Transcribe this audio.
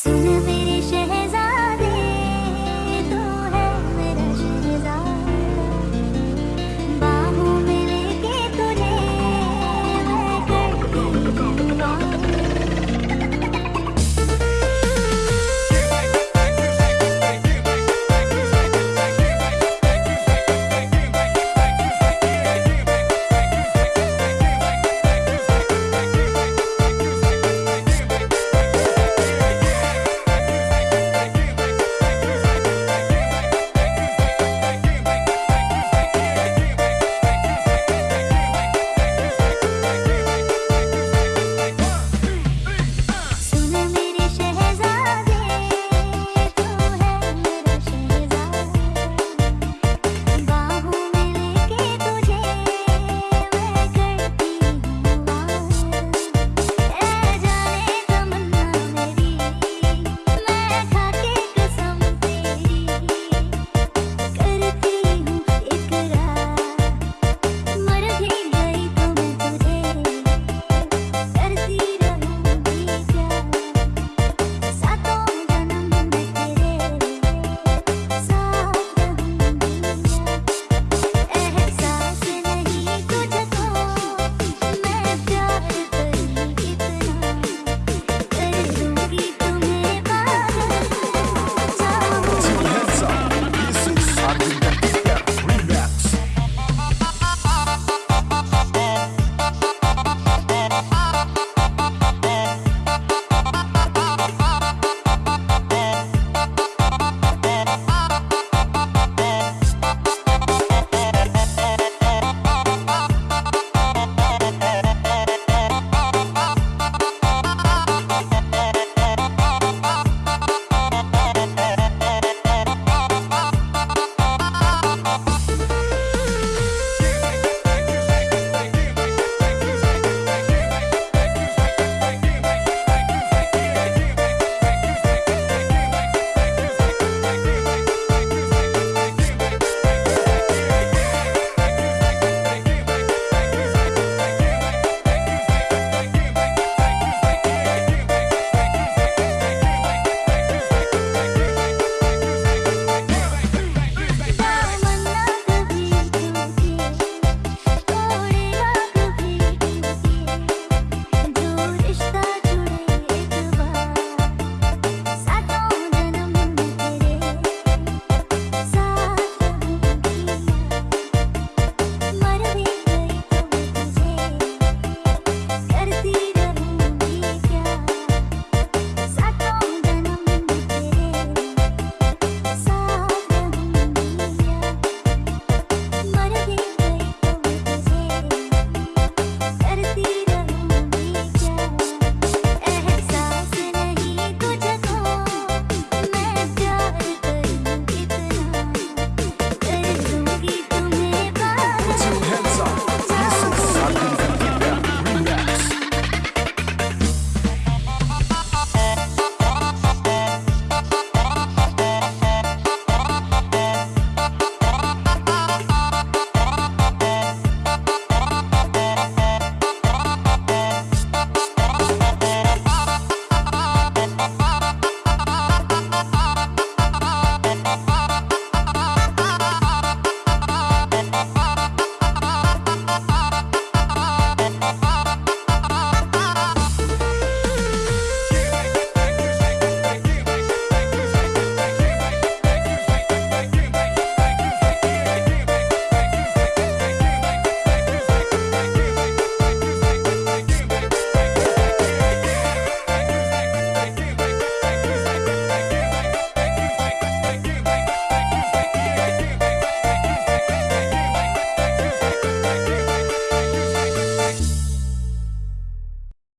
Sooner we